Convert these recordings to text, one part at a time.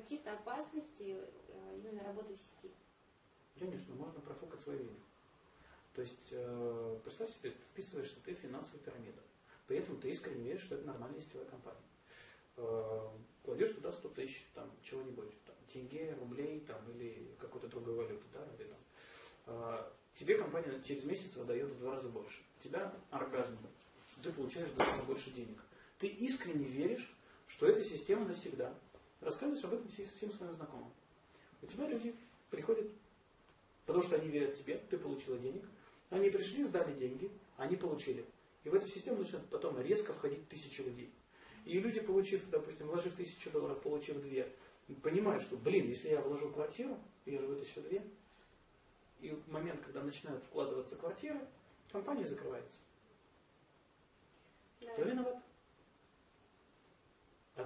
какие-то опасности э, именно работы в сети? Конечно, можно профукать свое имя. То есть, э, представь себе, вписываешься ты в финансовую пирамиду. При этом ты искренне веришь, что это нормальная сетевая компания. Э, кладешь туда 100 тысяч, там, чего-нибудь, там, тенге, рублей, там, или какой-то другой валюты, да, или там. Тебе компания через месяц выдает в два раза больше. У тебя оргазм, ты получаешь в два раза больше денег. Ты искренне веришь, что эта система навсегда. Рассказываешь об этом всем своим знакомым. У тебя люди приходят, потому что они верят тебе, ты получила денег. Они пришли, сдали деньги, они получили. И в эту систему начинают потом резко входить тысячи людей. И люди, получив, допустим, вложив тысячу долларов, получив две, понимают, что, блин, если я вложу квартиру, я же вытащу две, и в момент, когда начинают вкладываться квартиры, компания закрывается. Да. Кто виноват?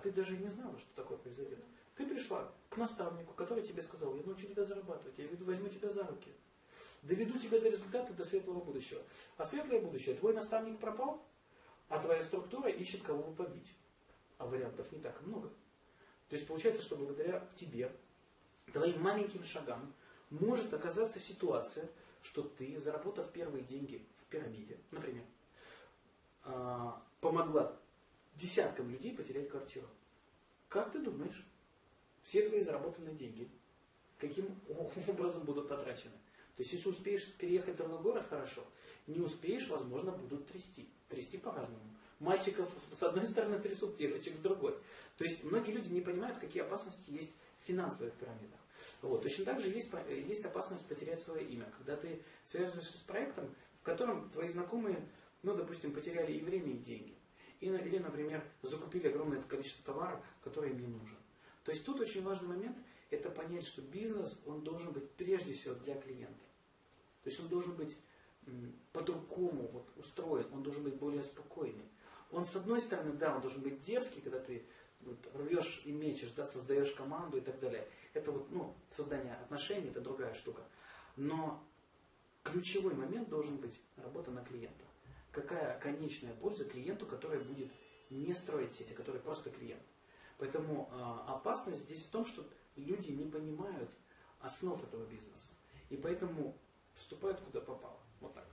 Ты даже не знала, что такое произойдет. Ты пришла к наставнику, который тебе сказал, я научу тебя зарабатывать, я возьму тебя за руки. Доведу тебя до результата, до светлого будущего. А светлое будущее, твой наставник пропал, а твоя структура ищет кого бы побить. А вариантов не так много. То есть получается, что благодаря тебе, твоим маленьким шагам, может оказаться ситуация, что ты, заработав первые деньги в пирамиде, например, а, помогла десяткам людей потерять квартиру. Как ты думаешь, все твои заработанные деньги каким образом будут потрачены? То есть, если успеешь переехать в другой город, хорошо. Не успеешь, возможно, будут трясти. Трясти по-разному. Мальчиков с одной стороны трясут, девочек с другой. То есть, многие люди не понимают, какие опасности есть в финансовых пирамидах. Вот. Точно так же есть, есть опасность потерять свое имя. Когда ты связываешься с проектом, в котором твои знакомые, ну, допустим, потеряли и время, и деньги. Или, например, закупили огромное количество товаров, которые им не нужен. То есть тут очень важный момент – это понять, что бизнес, он должен быть прежде всего для клиента. То есть он должен быть по-другому вот, устроен, он должен быть более спокойный. Он, с одной стороны, да, он должен быть дерзкий, когда ты вот, рвешь и мечешь, да, создаешь команду и так далее. Это вот, ну, создание отношений, это другая штука. Но ключевой момент должен быть работа на клиента какая конечная польза клиенту, который будет не строить сети, который просто клиент. Поэтому э, опасность здесь в том, что люди не понимают основ этого бизнеса. И поэтому вступают куда попало. Вот так.